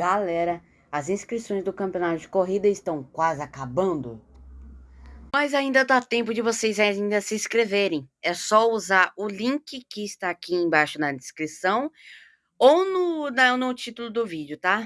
Galera, as inscrições do campeonato de corrida estão quase acabando. Mas ainda dá tempo de vocês ainda se inscreverem. É só usar o link que está aqui embaixo na descrição ou no, no título do vídeo, tá?